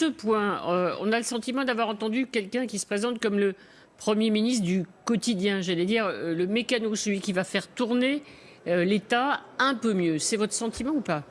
ce point, euh, on a le sentiment d'avoir entendu quelqu'un qui se présente comme le Premier ministre du quotidien, j'allais dire euh, le mécano, celui qui va faire tourner euh, l'État un peu mieux. C'est votre sentiment ou pas?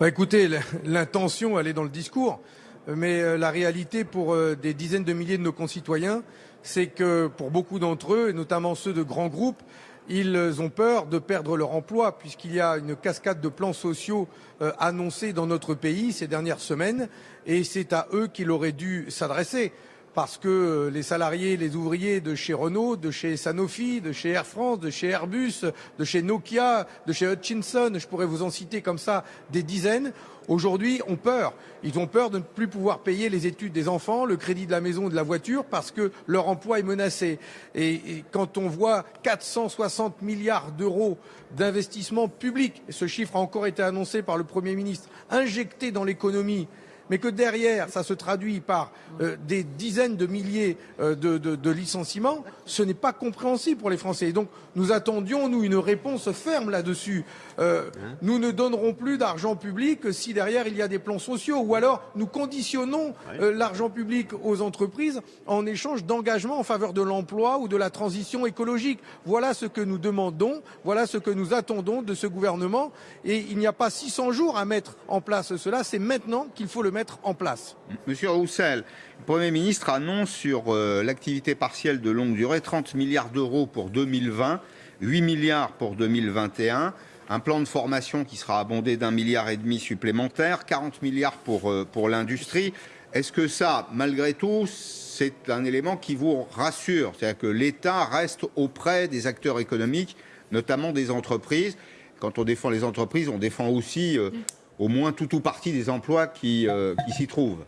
Bah, Écoutez, l'intention, elle est dans le discours. Mais la réalité pour des dizaines de milliers de nos concitoyens, c'est que pour beaucoup d'entre eux, et notamment ceux de grands groupes, ils ont peur de perdre leur emploi puisqu'il y a une cascade de plans sociaux euh, annoncés dans notre pays ces dernières semaines et c'est à eux qu'il aurait dû s'adresser parce que euh, les salariés, les ouvriers de chez Renault, de chez Sanofi, de chez Air France, de chez Airbus, de chez Nokia, de chez Hutchinson, je pourrais vous en citer comme ça des dizaines, aujourd'hui ont peur. Ils ont peur de ne plus pouvoir payer les études des enfants, le crédit de la maison ou de la voiture parce que leur emploi est menacé. Et, quand on voit 460 milliards d'euros d'investissement public, ce chiffre a encore été annoncé par le Premier ministre, injectés dans l'économie, mais que derrière, ça se traduit par euh, des dizaines de milliers euh, de, licenciements, ce n'est pas compréhensible pour les Français. Et donc, nous attendions, nous, une réponse ferme là-dessus. Euh, nous ne donnerons plus d'argent public si derrière il y a des plans sociaux, ou alors nous conditionnons l'argent public aux entreprises en échange d'engagements en faveur de l'emploi ou de la transition écologique. Voilà ce que nous demandons, voilà ce que nous attendons de ce gouvernement. Et il n'y a pas 600 jours à mettre en place cela, c'est maintenant qu'il faut le mettre en place. Monsieur Roussel, le Premier ministre annonce sur euh, l'activité partielle de longue durée 30 milliards d'euros pour 2020, 8 milliards pour 2021, un plan de formation qui sera abondé d'un milliard et demi supplémentaire, 40 milliards pour, euh, pour l'industrie. Est-ce que ça, malgré tout, c'est un élément qui vous rassure? C'est-à-dire que l'État reste auprès des acteurs économiques, notamment des entreprises. Quand on défend les entreprises, on défend aussi euh, au moins tout ou partie des emplois qui, euh, s'y trouvent.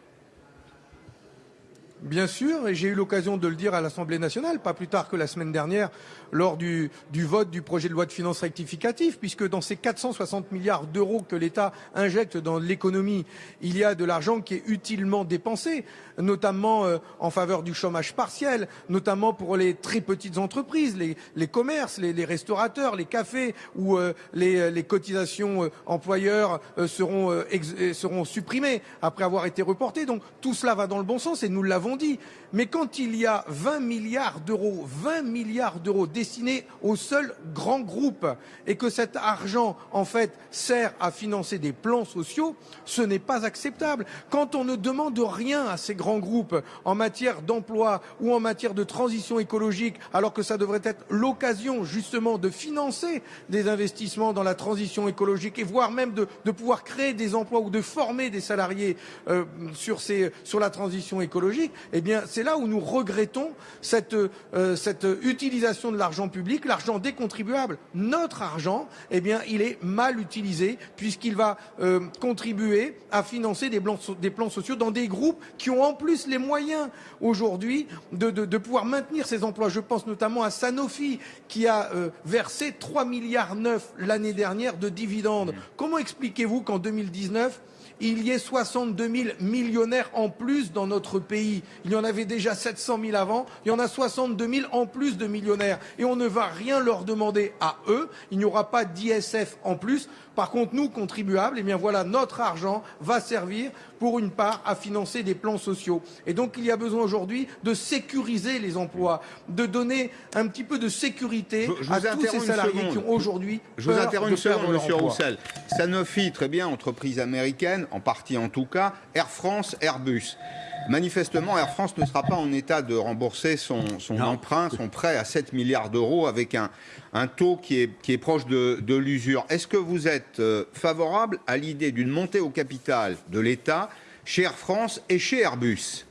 Bien sûr, et j'ai eu l'occasion de le dire à l'Assemblée nationale, pas plus tard que la semaine dernière, lors du, vote du projet de loi de finances rectificative, puisque dans ces 460 milliards d'euros que l'État injecte dans l'économie, il y a de l'argent qui est utilement dépensé, notamment euh, en faveur du chômage partiel, notamment pour les très petites entreprises, les, commerces, les, restaurateurs, les cafés, où euh, les, cotisations euh, employeurs seront, seront supprimées après avoir été reportées. Donc tout cela va dans le bon sens et nous l'avons dit. Mais quand il y a 20 milliards d'euros, 20 milliards d'euros destinés aux seuls grands groupes et que cet argent, en fait, sert à financer des plans sociaux, ce n'est pas acceptable. Quand on ne demande rien à ces grands groupes en matière d'emploi ou en matière de transition écologique, alors que ça devrait être l'occasion justement de financer des investissements dans la transition écologique et voire même de, pouvoir créer des emplois ou de former des salariés euh, sur, la transition écologique, eh bien, c'est là où nous regrettons cette, euh, cette utilisation de l'argent public, l'argent des contribuables. Notre argent, eh bien, il est mal utilisé puisqu'il va euh, contribuer à financer des, des, plans sociaux dans des groupes qui ont en plus les moyens aujourd'hui de, de, de, pouvoir maintenir ces emplois. Je pense notamment à Sanofi qui a euh, versé 3 milliards 9 l'année dernière de dividendes. Comment expliquez-vous qu'en 2019 il y ait 62 000 millionnaires en plus dans notre pays. Il y en avait déjà 700 000 avant, il y en a 62 000 en plus de millionnaires. Et on ne va rien leur demander à eux, il n'y aura pas d'ISF en plus. Par contre, nous, contribuables, eh bien voilà, notre argent va servir pour une part à financer des plans sociaux. Et donc, il y a besoin aujourd'hui de sécuriser les emplois, de donner un petit peu de sécurité à tous ces salariés qui ont aujourd'hui Je vous interromps une seconde, Monsieur Roussel. Sanofi, très bien, entreprise américaine, en partie en tout cas, Air France, Airbus. Manifestement, Air France ne sera pas en état de rembourser son, emprunt, son prêt à 7 milliards d'euros avec un, taux qui est, proche de, l'usure. Est-ce que vous êtes euh, favorable à l'idée d'une montée au capital de l'État chez Air France et chez Airbus?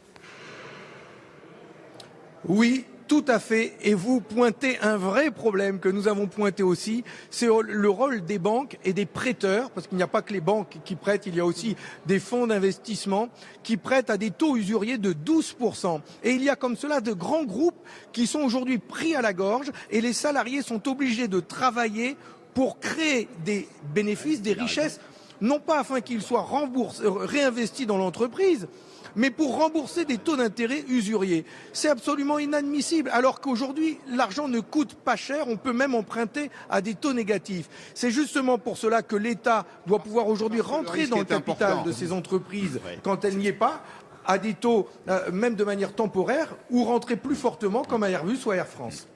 Oui, tout à fait. Et vous pointez un vrai problème que nous avons pointé aussi, c'est le rôle des banques et des prêteurs, parce qu'il n'y a pas que les banques qui prêtent, il y a aussi des fonds d'investissement qui prêtent à des taux usuriers de 12%. Et il y a comme cela de grands groupes qui sont aujourd'hui pris à la gorge et les salariés sont obligés de travailler pour créer des bénéfices, des richesses non pas afin qu'il soit remboursé, euh, réinvesti dans l'entreprise, mais pour rembourser des taux d'intérêt usuriers. C'est absolument inadmissible, alors qu'aujourd'hui, l'argent ne coûte pas cher, on peut même emprunter à des taux négatifs. C'est justement pour cela que l'État doit pouvoir aujourd'hui rentrer dans le capital important. de ces entreprises quand elle n'y est pas, à des taux, euh, même de manière temporaire, ou rentrer plus fortement comme à Airbus ou à Air France.